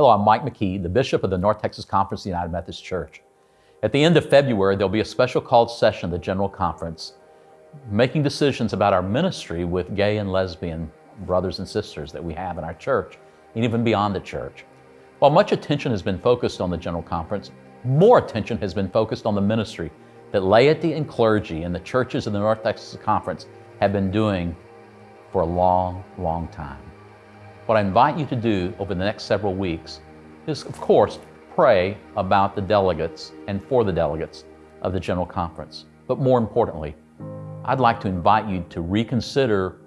Hello, I'm Mike McKee, the Bishop of the North Texas Conference of the United Methodist Church. At the end of February, there'll be a special called session of the General Conference, making decisions about our ministry with gay and lesbian brothers and sisters that we have in our church, and even beyond the church. While much attention has been focused on the General Conference, more attention has been focused on the ministry that laity and clergy in the churches of the North Texas Conference have been doing for a long, long time. What I invite you to do over the next several weeks is, of course, pray about the delegates and for the delegates of the General Conference. But more importantly, I'd like to invite you to reconsider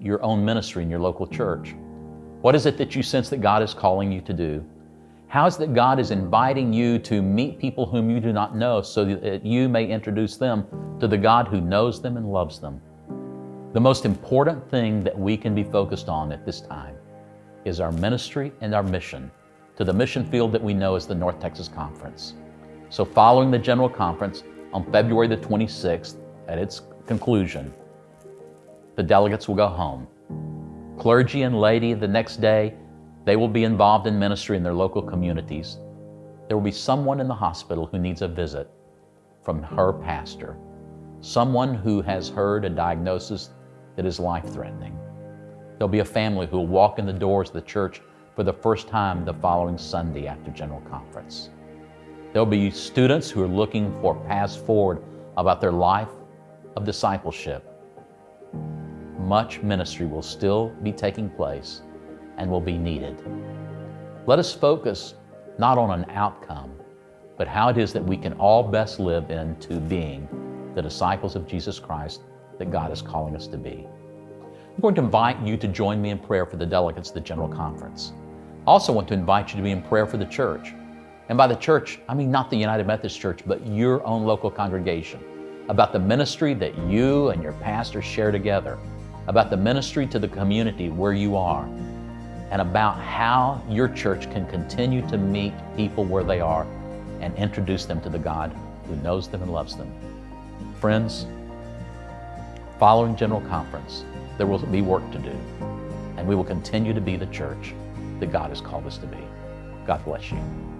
your own ministry in your local church. What is it that you sense that God is calling you to do? How is that God is inviting you to meet people whom you do not know so that you may introduce them to the God who knows them and loves them? The most important thing that we can be focused on at this time is our ministry and our mission to the mission field that we know as the North Texas Conference. So following the General Conference on February the 26th, at its conclusion, the delegates will go home. Clergy and laity the next day, they will be involved in ministry in their local communities. There will be someone in the hospital who needs a visit from her pastor, someone who has heard a diagnosis that is life-threatening. There'll be a family who will walk in the doors of the church for the first time the following Sunday after General Conference. There'll be students who are looking for paths forward about their life of discipleship. Much ministry will still be taking place and will be needed. Let us focus not on an outcome, but how it is that we can all best live into being the disciples of Jesus Christ that God is calling us to be. I'm going to invite you to join me in prayer for the delegates of the General Conference. I also want to invite you to be in prayer for the church. And by the church, I mean not the United Methodist Church, but your own local congregation, about the ministry that you and your pastor share together, about the ministry to the community where you are, and about how your church can continue to meet people where they are and introduce them to the God who knows them and loves them. Friends, following General Conference, there will be work to do, and we will continue to be the church that God has called us to be. God bless you.